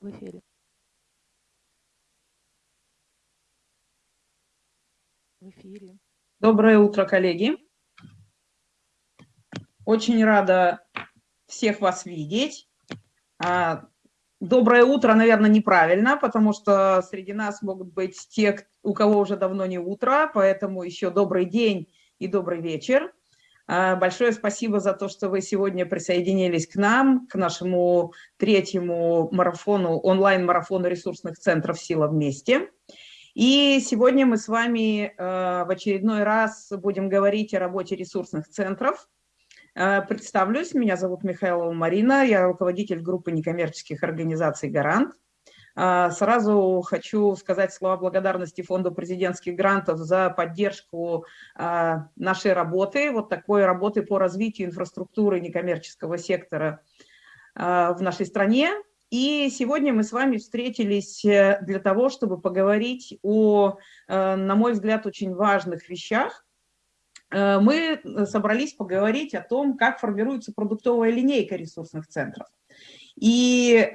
В эфире. В эфире. Доброе утро, коллеги. Очень рада всех вас видеть. А, доброе утро, наверное, неправильно, потому что среди нас могут быть те, у кого уже давно не утро, поэтому еще добрый день и добрый вечер. А, большое спасибо за то, что вы сегодня присоединились к нам, к нашему третьему марафону, онлайн-марафону ресурсных центров «Сила вместе». И сегодня мы с вами э, в очередной раз будем говорить о работе ресурсных центров. Э, представлюсь, меня зовут Михайлова Марина, я руководитель группы некоммерческих организаций «Гарант». Э, сразу хочу сказать слова благодарности Фонду президентских грантов за поддержку нашей работы, вот такой работы по развитию инфраструктуры некоммерческого сектора в нашей стране. И сегодня мы с вами встретились э, для того, чтобы поговорить о, э, на мой взгляд, очень важных вещах. Э, мы собрались поговорить о том, как формируется продуктовая линейка ресурсных центров. И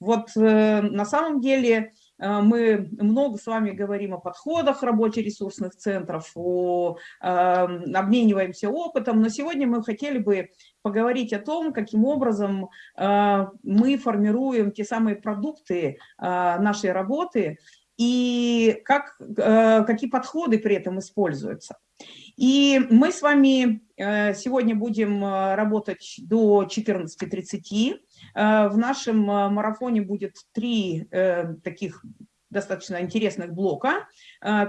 вот на самом деле Э, мы много с вами говорим о подходах работе ресурсных центров, о, эм, обмениваемся опытом, но сегодня мы хотели бы поговорить о том, каким образом э, мы формируем те самые продукты э, нашей работы и как, какие подходы при этом используются. И мы с вами сегодня будем работать до 14.30. Э, в нашем э, марафоне будет три э, таких достаточно интересных блока.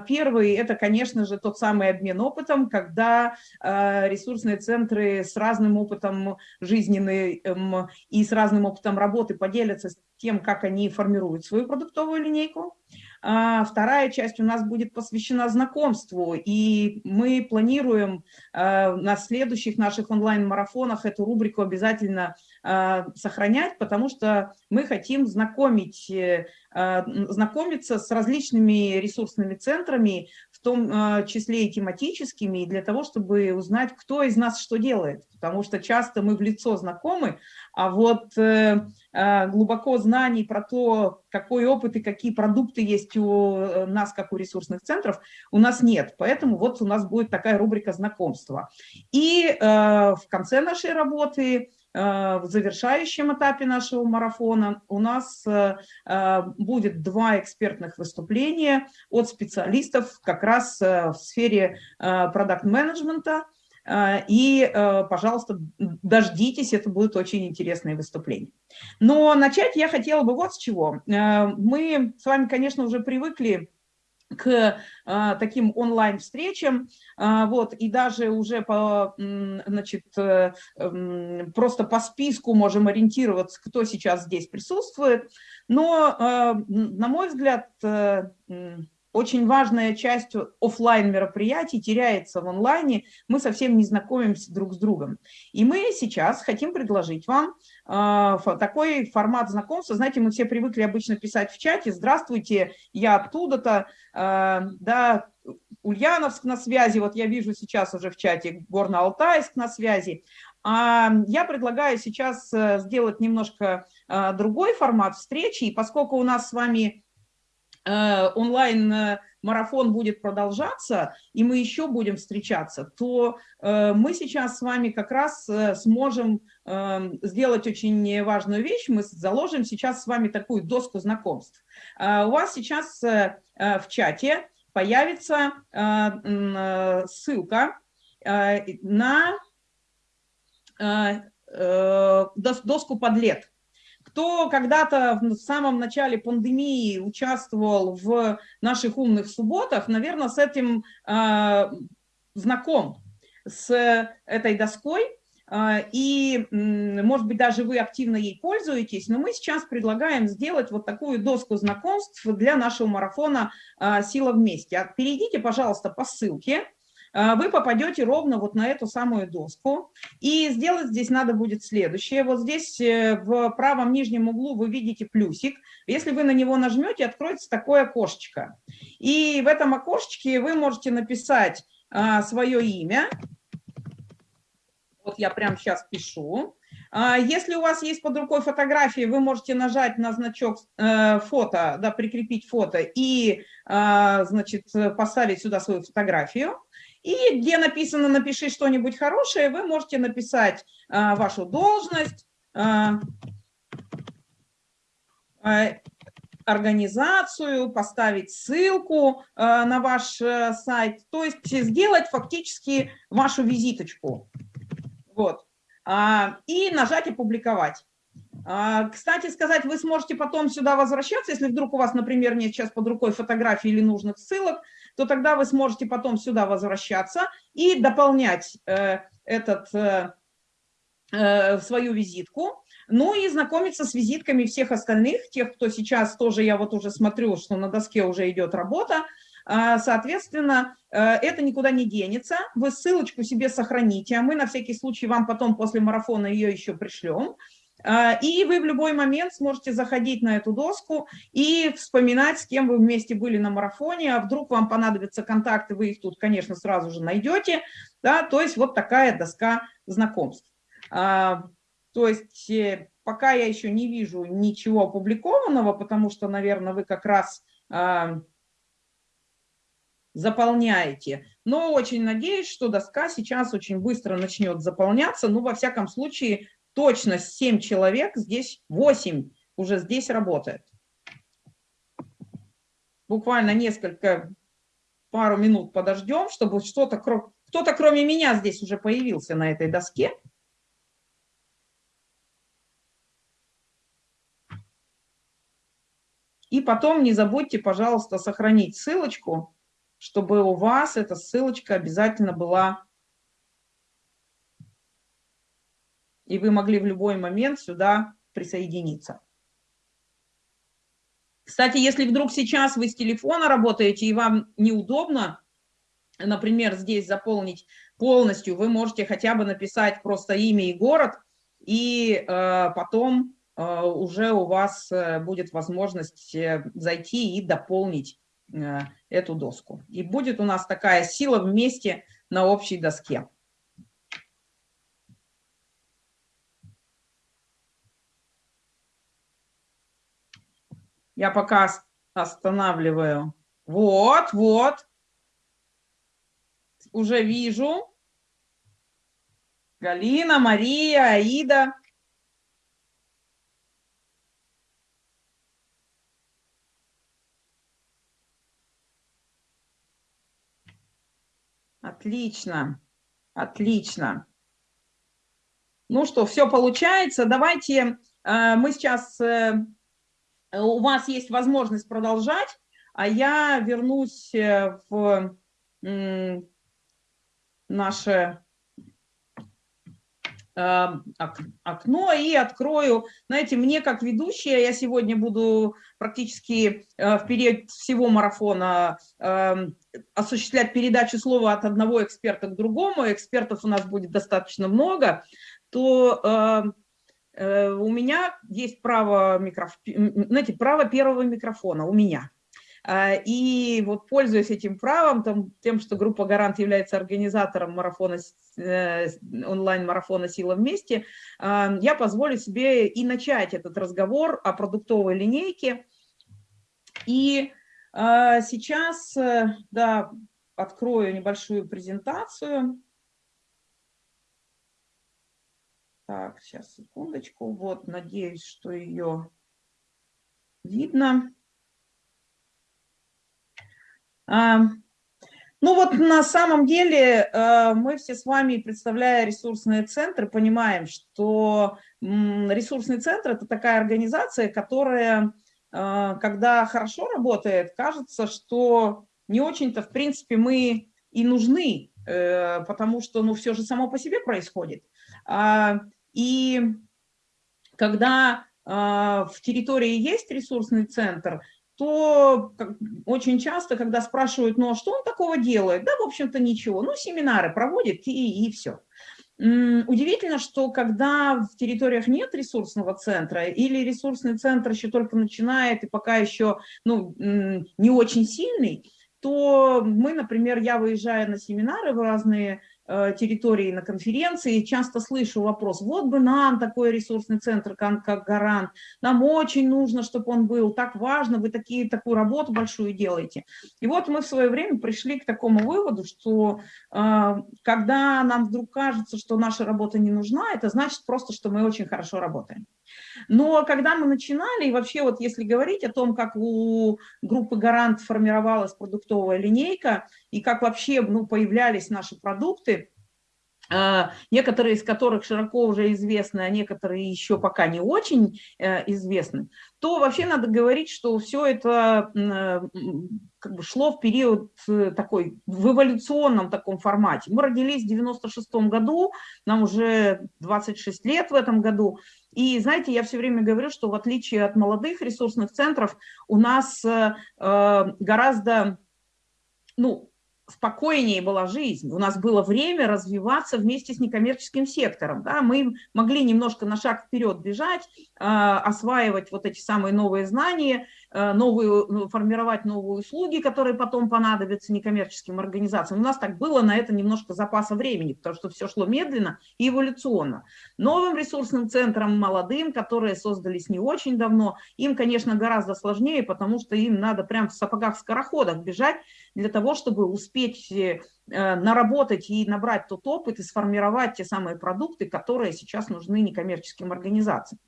Первый – это, конечно же, тот самый обмен опытом, когда ресурсные центры с разным опытом жизненным и с разным опытом работы поделятся тем, как они формируют свою продуктовую линейку. А вторая часть у нас будет посвящена знакомству, и мы планируем а, на следующих наших онлайн-марафонах эту рубрику обязательно а, сохранять, потому что мы хотим знакомить, э, знакомиться с различными ресурсными центрами, в том числе и тематическими, для того, чтобы узнать, кто из нас что делает, потому что часто мы в лицо знакомы, а вот э, глубоко знаний про то, какой опыт и какие продукты есть у э, нас, как у ресурсных центров, у нас нет. Поэтому вот у нас будет такая рубрика знакомства. И э, в конце нашей работы, в завершающем этапе нашего марафона у нас э, э будет два экспертных выступления от специалистов как раз э, в сфере продакт-менеджмента, и, э, пожалуйста, дождитесь, это будет очень интересное выступление. Но начать я хотела бы вот с чего. Э, мы с вами, конечно, уже привыкли к а, таким онлайн-встречам, а, вот, и даже уже по, значит, э, просто по списку можем ориентироваться, кто сейчас здесь присутствует, но, на мой взгляд, очень важная часть офлайн мероприятий теряется в онлайне, мы совсем не знакомимся друг с другом. И мы сейчас хотим предложить вам э, такой формат знакомства. Знаете, мы все привыкли обычно писать в чате «Здравствуйте, я оттуда-то», э, да, Ульяновск на связи, вот я вижу сейчас уже в чате Горно-Алтайск на связи. А я предлагаю сейчас э, сделать немножко э, другой формат встречи, и поскольку у нас с вами онлайн-марафон будет продолжаться, и мы еще будем встречаться, то э, мы сейчас с вами как раз э, сможем сделать очень важную вещь. Мы заложим сейчас с вами такую доску знакомств. У вас сейчас в чате появится ссылка на доску подлет кто когда-то в самом начале пандемии участвовал в наших умных субботах, наверное, с этим э, знаком, с этой доской, э, и, может быть, даже вы активно ей пользуетесь, но мы сейчас предлагаем сделать вот такую доску знакомств для нашего марафона э, «Сила вместе». Перейдите, пожалуйста, по ссылке, а, вы попадете ровно вот на эту самую доску. И сделать здесь надо будет следующее. Вот здесь э, в правом нижнем углу вы видите плюсик. Если вы на него нажмете, откроется такое окошечко. И в этом окошечке вы можете написать а, свое имя. Вот я прямо сейчас пишу. А, если у вас есть под рукой фотографии, вы можете нажать на значок э, фото, да, прикрепить фото и, а, значит, поставить сюда свою фотографию. И где написано «напиши что-нибудь хорошее», вы можете написать а, вашу должность, организацию, поставить ссылку на ваш э, сайт, то есть сделать фактически вашу визиточку. Вот. А, и нажать «Опубликовать». А, кстати сказать, вы сможете потом сюда возвращаться, если вдруг у вас, например, нет сейчас под рукой фотографий или нужных ссылок, то тогда вы сможете потом сюда возвращаться и дополнять э, этот, э, э, свою визитку, ну и знакомиться с визитками всех остальных, тех, кто сейчас тоже, я вот уже смотрю, что на доске уже идет работа, а, соответственно, это никуда не денется. Вы ссылочку себе сохраните, а мы на всякий случай вам потом после марафона ее еще пришлем. А, и вы в любой момент сможете заходить на эту доску и вспоминать, с кем вы вместе были на марафоне, а вдруг вам понадобятся контакты, вы их тут, конечно, сразу же найдете. Да? То есть вот такая доска знакомств. А, то есть э, пока я еще не вижу ничего опубликованного, потому что, наверное, вы как раз заполняете. Но очень надеюсь, что доска сейчас очень быстро начнет заполняться. Ну, во всяком случае, точно 7 человек, здесь 8 уже здесь работает. Буквально несколько, пару минут подождем, чтобы что-то, кто-то кроме меня здесь уже появился на этой доске. И потом не забудьте, пожалуйста, сохранить ссылочку чтобы у вас эта ссылочка обязательно была, и вы могли в любой момент сюда присоединиться. Кстати, если вдруг сейчас вы с телефона работаете и вам неудобно, например, здесь заполнить полностью, вы можете хотя бы написать просто имя и город, и э, потом э, уже у вас э, будет возможность э, зайти и дополнить Э, эту доску. И будет у нас такая сила вместе на общей доске. Я пока останавливаю. Вот, вот. Уже вижу. Галина, Мария, Аида. Отлично, отлично. Ну что, все получается. Давайте э, мы сейчас, э, у вас есть возможность продолжать, а я вернусь э, в наше Эм, окно и открою. Знаете, мне как ведущая, я сегодня буду практически э, в период всего марафона осуществлять передачу слова от одного эксперта к другому, экспертов у нас будет достаточно много, то э, у меня есть право, микроф... знаете, право первого микрофона у меня. А, и вот пользуясь этим правом, там, тем, что группа «Гарант» является организатором марафона, э, онлайн-марафона «Сила вместе», я позволю себе и начать этот разговор о продуктовой линейке. И сейчас, э, да, открою небольшую презентацию. Так, сейчас, секундочку. Вот, надеюсь, что ее видно. Ну вот на самом деле э, мы все с вами, представляя ресурсные центры, понимаем, что ресурсный центр – это такая организация, которая, э, когда хорошо работает, кажется, что не очень-то, в принципе, мы и нужны, э, потому что ну, все же само по себе происходит. А, и когда в территории есть ресурсный центр, то очень часто, когда спрашивают, ну а что он такого делает? Да, в общем-то, ничего. Ну, семинары проводит и, и все. Удивительно, что когда в территориях нет ресурсного центра или ресурсный центр еще только начинает и пока еще ну, не очень сильный, то мы, например, я выезжаю на семинары в разные территории на конференции, часто слышу вопрос, вот бы нам такой ресурсный центр, как, Гарант, нам очень нужно, чтобы он был, так важно, вы такие, такую работу большую делаете. И вот мы в свое время пришли к такому выводу, что э, когда нам вдруг кажется, что наша работа не нужна, это значит просто, что мы очень хорошо работаем. Но когда мы начинали, и вообще вот если говорить о том, как у группы «Гарант» формировалась продуктовая линейка, и как вообще ну, появлялись наши продукты, некоторые из которых широко уже известны, а некоторые еще пока не очень э, известны, то вообще надо говорить, что все это э, как бы шло в период э, такой, в эволюционном таком формате. Мы родились в 96 году, нам уже 26 лет в этом году, и знаете, я все время говорю, что в отличие от молодых ресурсных центров, у нас гораздо, ну, спокойнее была жизнь, у нас было время развиваться вместе с некоммерческим сектором. Да? Мы могли немножко на шаг вперед бежать, а, осваивать вот эти самые новые знания, а, новые, ну, формировать новые услуги, которые потом понадобятся некоммерческим организациям. У нас так было на это немножко запаса времени, потому что все шло медленно и эволюционно. Новым ресурсным центрам, молодым, которые создались не очень давно, им, конечно, гораздо сложнее, потому что им надо прям в сапогах-скороходах бежать для того, чтобы успеть э, наработать и набрать тот опыт и сформировать те самые продукты, которые сейчас нужны некоммерческим организациям.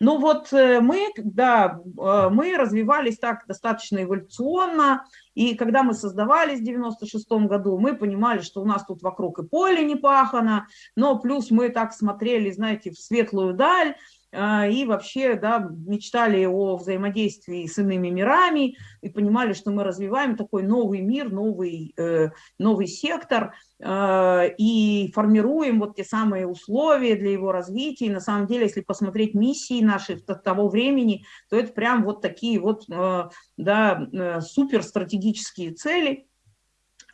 Но вот э, мы, да, э, мы развивались так достаточно эволюционно, и когда мы создавались в 96 году, мы понимали, что у нас тут вокруг и поле не пахано, но плюс мы так смотрели, знаете, в светлую даль, и вообще да, мечтали о взаимодействии с иными мирами и понимали, что мы развиваем такой новый мир, новый, э, новый сектор э, и формируем вот те самые условия для его развития. И на самом деле, если посмотреть миссии наши того времени, то это прям вот такие вот э, да, суперстратегические цели – а,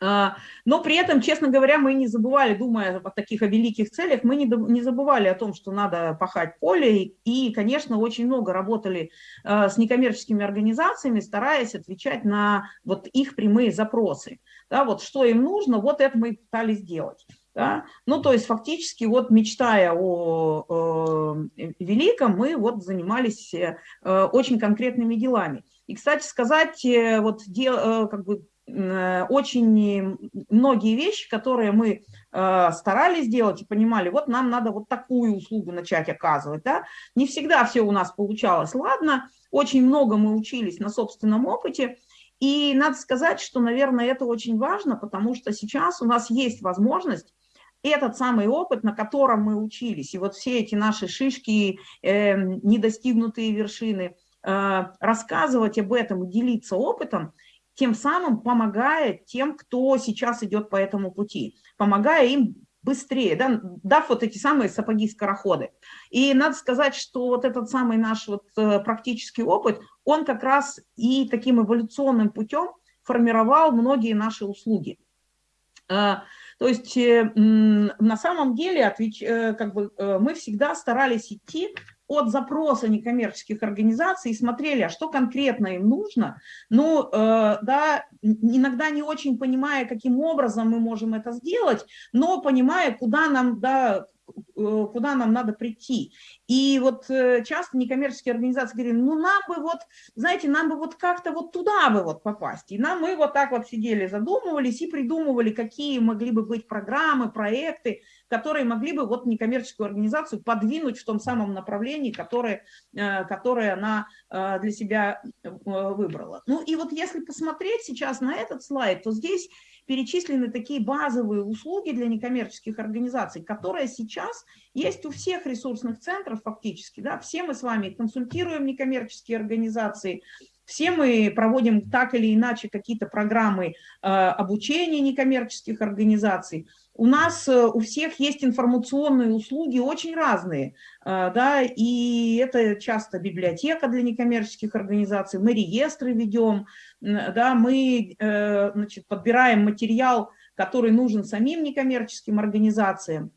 но при этом, честно говоря, мы не забывали, думая о таких о великих целях, мы не, не забывали о том, что надо пахать поле. И, конечно, очень много работали а, с некоммерческими организациями, стараясь отвечать на вот их прямые запросы. Да, вот что им нужно, вот это мы пытались сделать. Да? Ну, то есть фактически вот мечтая о, о великом, мы вот занимались э, очень конкретными делами. И, кстати сказать, э, вот дел, э, как бы Э, очень многие вещи, которые мы э, старались делать и понимали, вот нам надо вот такую услугу начать оказывать. Да? Не всегда все у нас получалось. Ладно, очень много мы учились на собственном опыте, и надо сказать, что, наверное, это очень важно, потому что сейчас у нас есть возможность этот самый опыт, на котором мы учились, и вот все эти наши шишки, э, недостигнутые вершины, э, рассказывать об этом, делиться опытом, тем самым помогая тем, кто сейчас идет по этому пути, помогая им быстрее, да, дав вот эти самые сапоги-скороходы. И надо сказать, что вот этот самый наш вот э, практический опыт, он как раз и таким эволюционным путем формировал многие наши услуги. Э, то есть э, на самом деле отвеч... как бы, мы всегда старались идти от запроса некоммерческих организаций и смотрели, а что конкретно им нужно. Ну, э, да, иногда не очень понимая, каким образом мы можем это сделать, но понимая, куда нам, да, Э, куда нам надо прийти. И вот э, часто некоммерческие организации говорили, ну нам бы вот, знаете, нам бы вот как-то вот туда бы вот попасть. И нам мы вот так вот сидели, задумывались и придумывали, какие могли бы быть программы, проекты, которые могли бы вот некоммерческую организацию подвинуть в том самом направлении, которое, э, которое она для себя выбрала. Ну и вот если посмотреть сейчас на этот слайд, то здесь перечислены такие базовые услуги для некоммерческих организаций, которые сейчас есть у всех ресурсных центров фактически. Да? Все мы с вами консультируем некоммерческие организации, все мы проводим так или иначе какие-то программы э, обучения некоммерческих организаций. У нас э, у всех есть информационные услуги очень разные, э, да, и это часто библиотека для некоммерческих организаций, мы реестры ведем, да, мы э, значит, подбираем материал, который нужен самим некоммерческим организациям.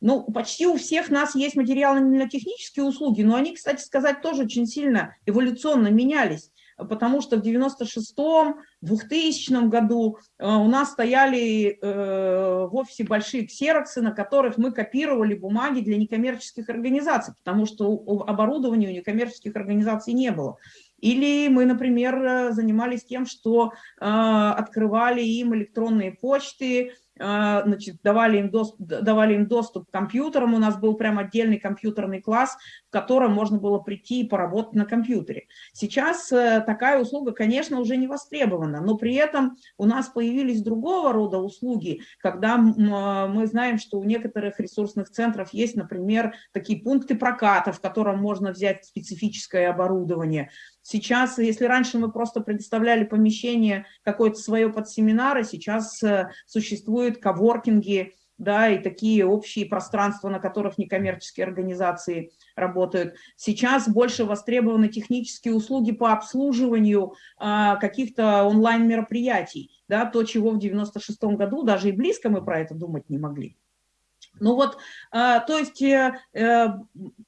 Ну, почти у всех нас есть материалы на технические услуги, но они, кстати сказать, тоже очень сильно эволюционно менялись. Потому что в 96-м, 2000 году э, у нас стояли э, в офисе большие ксероксы, на которых мы копировали бумаги для некоммерческих организаций, потому что оборудования у некоммерческих организаций не было. Или мы, например, э, занимались тем, что открывали им электронные почты, значит, давали, им доступ, давали им доступ к компьютерам, у нас был прям отдельный компьютерный класс, в котором можно было прийти и поработать на компьютере. Сейчас э, такая услуга, конечно, уже не востребована, но при этом у нас появились другого рода услуги, когда а, мы знаем, что у некоторых ресурсных центров есть, например, такие пункты проката, в котором можно взять специфическое оборудование, Сейчас, если раньше мы просто предоставляли помещение какое-то свое под семинары, сейчас э, существуют коворкинги, да, и такие общие пространства, на которых некоммерческие организации работают. Сейчас больше востребованы технические услуги по обслуживанию а, каких-то онлайн-мероприятий, да, то, чего в 96 году даже и близко мы про это думать не могли. Ну вот, а, то есть, э, э,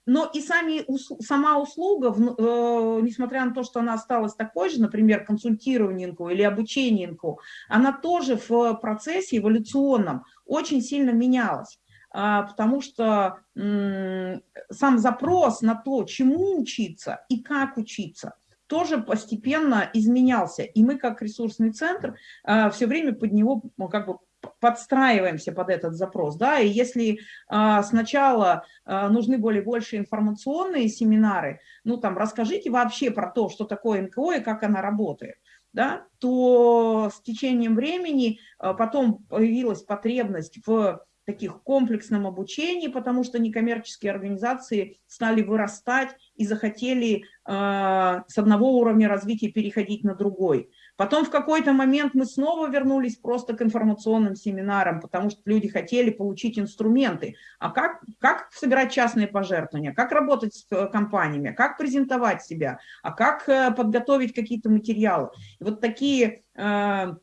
но и сами, сама услуга, э, несмотря на то, что она осталась такой же, например, консультированиенку или обучениенку, она тоже в процессе эволюционном очень сильно менялась а, потому что сам запрос на то, чему учиться и как учиться, тоже постепенно изменялся. И мы, как ресурсный центр, а, все время под него как бы подстраиваемся под этот запрос, да, и если а, сначала а, нужны более больше информационные семинары, ну, там, расскажите вообще про то, что такое НКО и как она работает, да, то с течением времени а, потом появилась потребность в таких комплексном обучении, потому что некоммерческие организации стали вырастать и захотели э, с одного уровня развития переходить на другой. Потом в какой-то момент мы снова вернулись просто к информационным семинарам, потому что люди хотели получить инструменты. А как, как собирать частные пожертвования, как работать с э, компаниями, как презентовать себя, а как э, подготовить какие-то материалы. И вот такие э,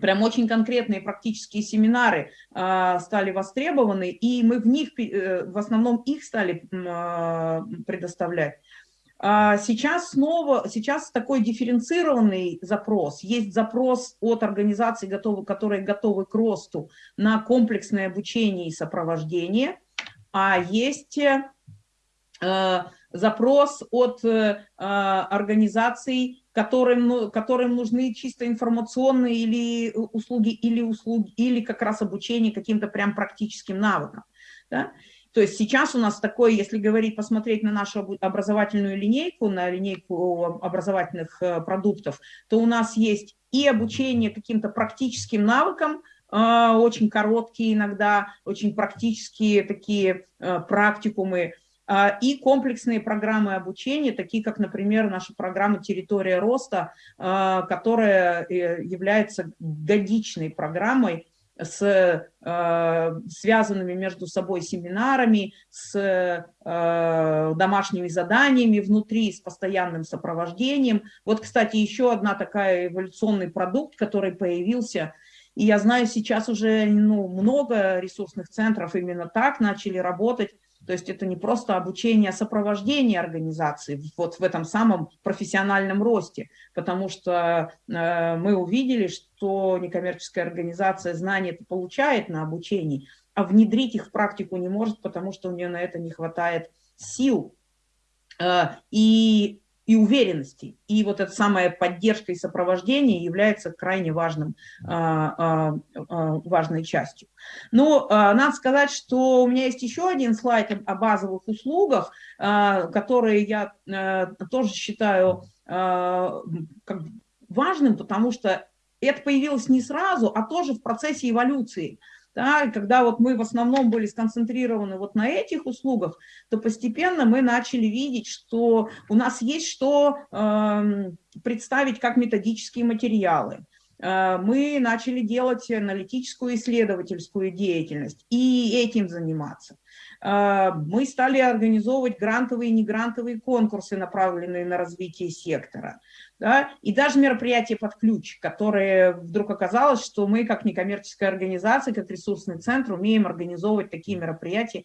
прям очень конкретные практические семинары стали востребованы, и мы в них, в основном их стали предоставлять. А сейчас снова, сейчас такой дифференцированный запрос. Есть запрос от организаций, которые готовы к росту на комплексное обучение и сопровождение, а есть э, запрос от э, организаций, которым, ну, которым нужны чисто информационные или услуги, или услуги, или как раз обучение каким-то прям практическим навыкам. Да? То есть сейчас у нас такой, если говорить, посмотреть на нашу образовательную линейку, на линейку образовательных э, продуктов, то у нас есть и обучение каким-то практическим навыкам, э, очень короткие иногда, очень практические такие э, практикумы, и комплексные программы обучения, такие как, например, наша программа «Территория роста», которая является годичной программой, с э, связанными между собой семинарами, с э, домашними заданиями внутри, с постоянным сопровождением. Вот, кстати, еще одна такая эволюционный продукт, который появился, и я знаю, сейчас уже ну, много ресурсных центров именно так начали работать, то есть это не просто обучение, а сопровождение организации вот в этом самом профессиональном росте, потому что э, мы увидели, что некоммерческая организация знания получает на обучении, а внедрить их в практику не может, потому что у нее на это не хватает сил. Э, и и уверенности. И вот эта самая поддержка и сопровождение является крайне важным, а, а, а, важной частью. Но надо сказать, что у меня есть еще один слайд о базовых услугах, которые я тоже считаю важным, потому что это появилось не сразу, а тоже в процессе эволюции. Да, и когда вот мы в основном были сконцентрированы вот на этих услугах, то постепенно мы начали видеть, что у нас есть что э, представить как методические материалы. э, мы начали делать аналитическую исследовательскую деятельность и этим заниматься. Э, мы стали организовывать грантовые и негрантовые конкурсы, направленные на развитие сектора. Да? И даже мероприятия под ключ, которые вдруг оказалось, что мы как некоммерческая организация, как ресурсный центр умеем организовывать такие мероприятия,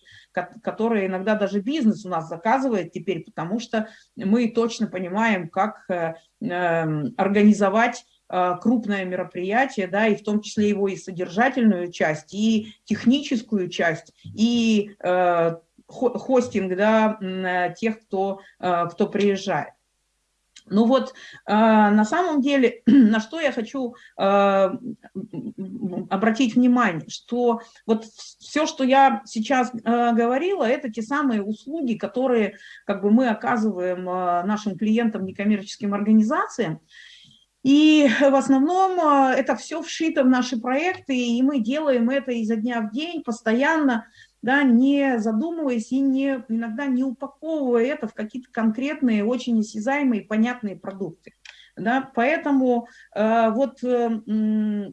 которые иногда даже бизнес у нас заказывает теперь, потому что мы точно понимаем, как э, эм, организовать э, крупное мероприятие, да, и в том числе его и содержательную часть, и техническую часть, и э, хостинг да, тех, кто, кто приезжает. Ну вот, а, на самом деле, на что я хочу а, обратить внимание, что вот все, что я сейчас а, говорила, это те самые услуги, которые как бы мы оказываем нашим клиентам, некоммерческим организациям, и в основном это все вшито в наши проекты, и мы делаем это изо дня в день, постоянно, да, не задумываясь и не, иногда не упаковывая это в какие-то конкретные, очень осязаемые, понятные продукты. Да, поэтому э, вот э,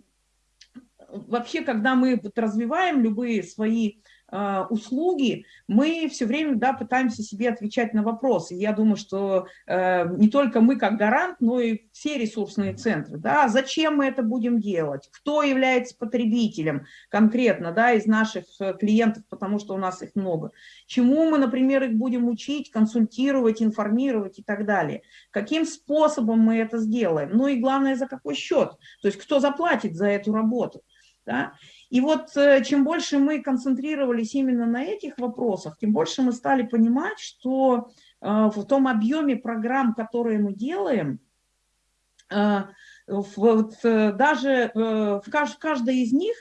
вообще, когда мы развиваем любые свои а, услуги, мы все время да, пытаемся себе отвечать на вопросы. Я думаю, что э, не только мы как гарант, но и все ресурсные центры. Да, зачем мы это будем делать? Кто является потребителем конкретно да, из наших э, клиентов, потому что у нас их много? Чему мы, например, их будем учить, консультировать, информировать и так далее? Каким способом мы это сделаем? Ну и главное, за какой счет? То есть кто заплатит за эту работу? Да? И вот э, чем больше мы концентрировались именно на этих вопросах, тем больше мы стали понимать, что э, в том объеме программ, которые мы делаем, э, вот даже в каждой из них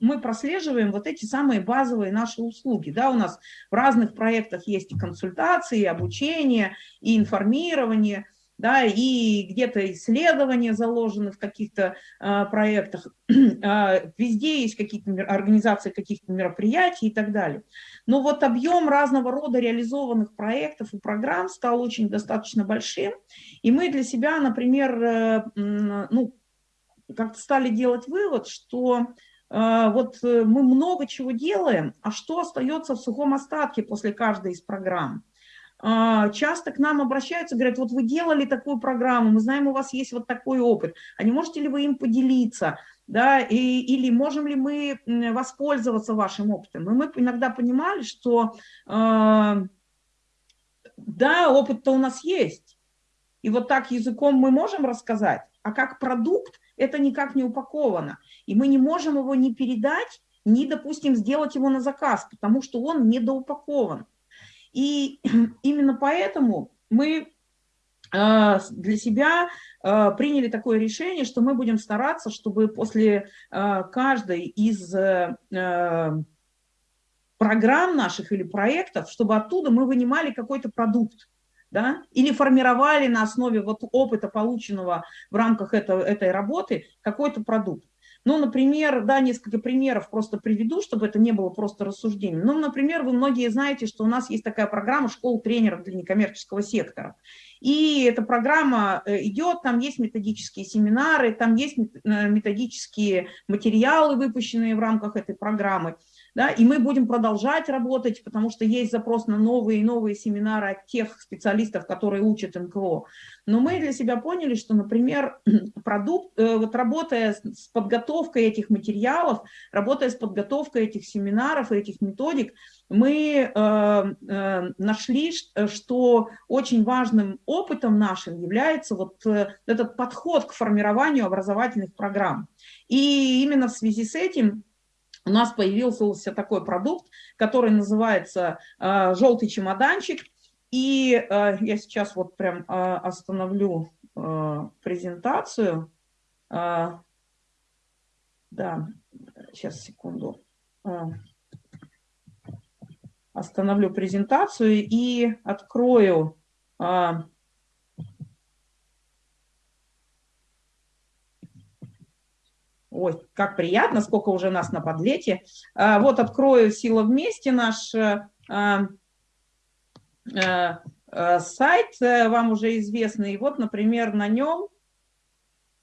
мы прослеживаем вот эти самые базовые наши услуги. Да, у нас в разных проектах есть и консультации, и обучение, и информирование – да, и где-то исследования заложены в каких-то а, проектах, а, везде есть какие-то организации каких-то мероприятий и так далее. Но вот объем разного рода реализованных проектов и программ стал очень достаточно большим, и мы для себя, например, э, ну, как-то стали делать вывод, что э, вот э, мы много чего делаем, а что остается в сухом остатке после каждой из программ? А, часто к нам обращаются, говорят, вот вы делали такую программу, мы знаем, у вас есть вот такой опыт, а не можете ли вы им поделиться, да, и, или можем ли мы воспользоваться вашим опытом? И мы иногда понимали, что э, да, опыт-то у нас есть, и вот так языком мы можем рассказать, а как продукт это никак не упаковано, и мы не можем его не передать, ни, допустим, сделать его на заказ, потому что он недоупакован. И именно поэтому мы э, для себя э, приняли такое решение, что мы будем стараться, чтобы после э, каждой из программ наших или проектов, чтобы оттуда мы вынимали какой-то продукт, да, или формировали на основе вот опыта, полученного в рамках этого, этой работы, какой-то продукт. Ну, например, да, несколько примеров просто приведу, чтобы это не было просто рассуждением. Ну, например, вы многие знаете, что у нас есть такая программа школ тренеров для некоммерческого сектора. И эта программа э, идет, там есть методические семинары, там есть э, методические материалы, выпущенные в рамках этой программы. Да, и мы будем продолжать работать, потому что есть запрос на новые и новые семинары от тех специалистов, которые учат НКО. Но мы для себя поняли, что, например, продукт, э, вот работая с подготовкой этих материалов, работая с подготовкой этих семинаров и этих методик, мы э, э, нашли, что очень важным опытом нашим является вот этот подход к формированию образовательных программ. И именно в связи с этим у нас появился такой продукт, который называется э, «желтый чемоданчик». И э, я сейчас вот прям э, остановлю презентацию. Да, сейчас, секунду. Остановлю презентацию и открою Ой, как приятно, сколько уже нас на подлете. А, вот открою «Сила вместе» наш э, а, э, сайт, э, вам уже известный. Вот, например, на нем,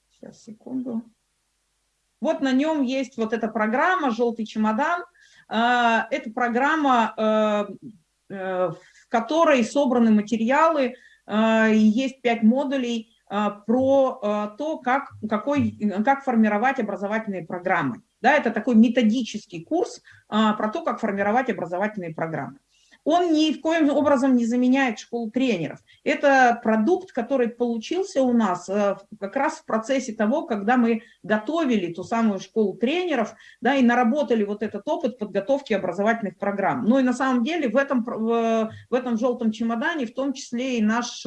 сейчас, секунду, Вот на нем есть вот эта программа «Желтый чемодан». Это программа, в которой собраны материалы, есть пять модулей про то, как, какой, как формировать образовательные программы. Да, это такой методический курс про то, как формировать образовательные программы он ни в коем образом не заменяет школу тренеров. Это продукт, который получился у нас э, как раз в процессе того, когда мы готовили ту самую школу тренеров, да, и наработали вот этот опыт подготовки образовательных программ. Ну и на самом деле в этом, в, в этом желтом чемодане в том числе и наш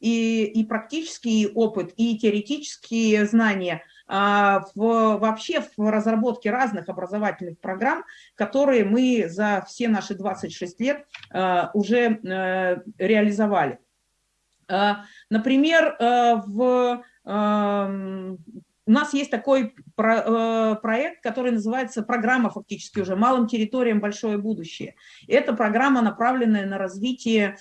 и, и практический опыт, и теоретические знания – в, вообще в разработке разных образовательных программ, которые мы за все наши 26 лет а, уже э, реализовали. А, например, э, в, у нас есть такой э, проект, который называется программа фактически уже «Малым территориям большое будущее». Это программа, направленная на развитие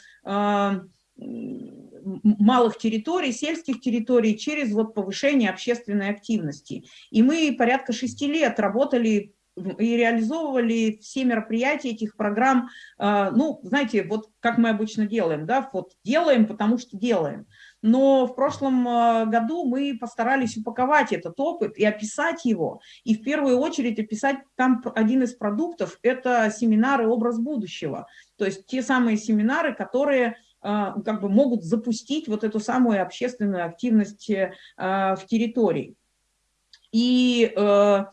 малых территорий, сельских территорий через вот повышение общественной активности. И мы порядка шести лет работали и реализовывали все мероприятия этих программ, а, ну, знаете, вот как мы обычно делаем, да, вот делаем, потому что делаем. Но в прошлом а, году мы постарались упаковать этот опыт и описать его, и в первую очередь описать там один из продуктов – это семинары «Образ будущего», то есть те самые семинары, которые как бы могут запустить вот эту самую общественную активность э, а, в территории. И, э,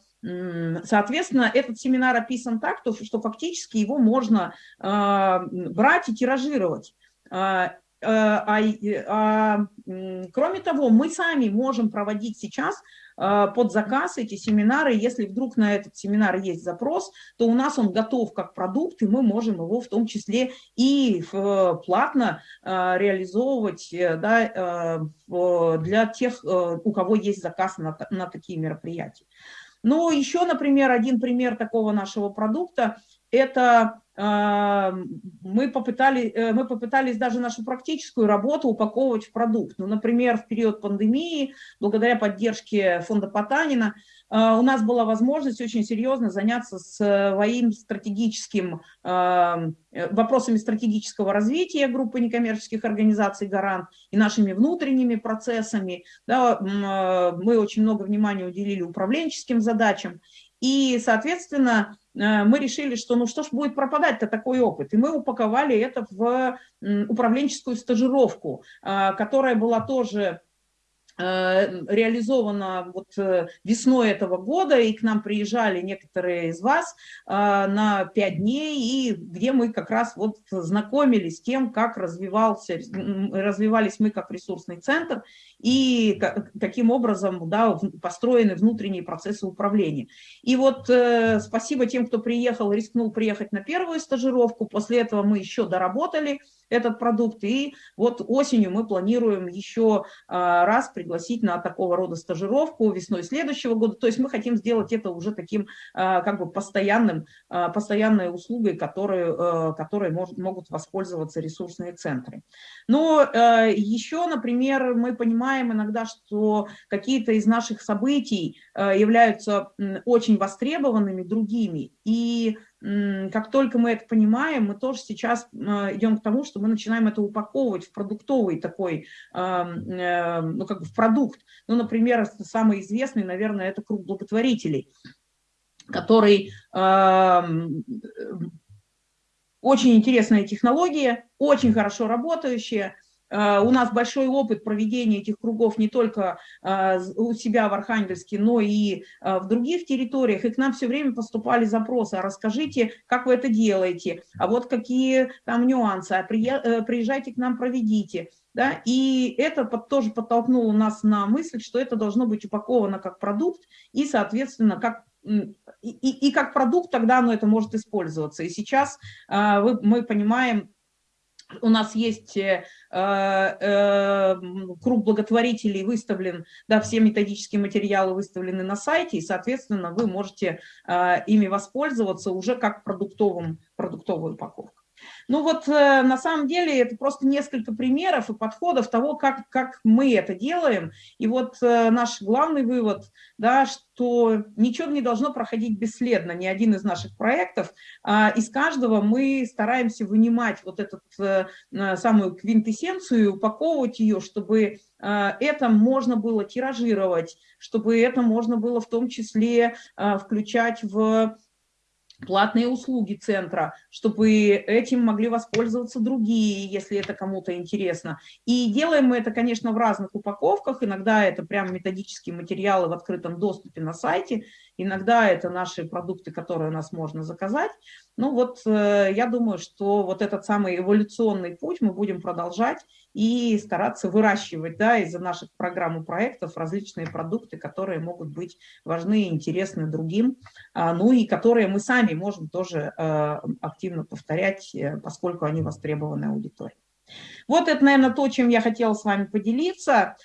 соответственно, этот семинар описан так, что фактически его можно а, брать и тиражировать. А, а, кроме того, мы сами можем проводить сейчас а, под заказ эти семинары. Если вдруг на этот семинар есть запрос, то у нас он готов как продукт, и мы можем его в том числе и платно а, реализовывать э, да, э, для тех, э, у кого есть заказ на, на такие мероприятия. Но еще, например, один пример такого нашего продукта – это мы, попытали, э, мы попытались даже нашу практическую работу упаковывать в продукт. Ну, например, в период пандемии, благодаря поддержке фонда Потанина, а, у нас была возможность очень серьезно заняться своим стратегическим, э, вопросами стратегического развития группы некоммерческих организаций «Гарант» и нашими внутренними процессами. Да, мы очень много внимания уделили управленческим задачам. И, соответственно, э, мы решили, что ну что ж будет пропадать-то такой опыт. И мы упаковали это в управленческую стажировку, э, которая была тоже Э, реализовано вот э, весной этого года, и к нам приезжали некоторые из вас э, на пять дней, и где мы как раз вот знакомились с тем, как развивался, развивались мы как ресурсный центр, и каким образом да, построены внутренние процессы управления. И вот спасибо тем, кто приехал, рискнул приехать на первую стажировку, после этого мы еще доработали, этот продукт. И вот осенью мы планируем еще а, раз пригласить на такого рода стажировку весной следующего года. То есть мы хотим сделать это уже таким а, как бы постоянным, а, постоянной услугой, которые, которые может, могут воспользоваться ресурсные центры. Но еще, например, мы понимаем иногда, что какие-то из наших событий являются очень востребованными другими. И как только мы это понимаем, мы тоже сейчас а, идем к тому, что мы начинаем это упаковывать в продуктовый такой, э, ну как бы в продукт. Ну, например, самый известный, наверное, это круг благотворителей, который очень интересная технология, очень хорошо работающая, Э, у нас большой опыт проведения этих кругов не только э, у себя в Архангельске, но и э, в других территориях. И к нам все время поступали запросы, а расскажите, как вы это делаете, а вот какие там нюансы, а приезжайте к нам, проведите. Да? И это тоже подтолкнуло нас на мысль, что это должно быть упаковано как продукт и, соответственно, как и, и, и как продукт тогда оно это может использоваться. И сейчас вы, мы понимаем, у нас есть э, э, круг благотворителей выставлен, да, все методические материалы выставлены на сайте, и, соответственно, вы можете э, ими воспользоваться уже как продуктовым, продуктовую упаковку. Ну вот э, на самом деле это просто несколько примеров и подходов того, как, как мы это делаем. И вот э, наш главный вывод, да, что ничего не должно проходить бесследно, ни один из наших проектов. А из каждого мы стараемся вынимать вот эту э, самую квинтэссенцию, упаковывать ее, чтобы это можно было тиражировать, чтобы это можно было в том числе включать в платные услуги центра, чтобы этим могли воспользоваться другие, если это кому-то интересно. И делаем мы это, конечно, в разных упаковках, иногда это прям методические материалы в открытом доступе на сайте, иногда это наши продукты, которые у нас можно заказать. Ну вот э, я думаю, что вот этот самый эволюционный путь мы будем продолжать и стараться выращивать да, из-за наших программ и проектов различные продукты, которые могут быть важны и интересны другим, а, ну и которые мы сами можем тоже э, активно повторять, э, поскольку они востребованы аудиторией. Вот это, наверное, то, чем я хотела с вами поделиться.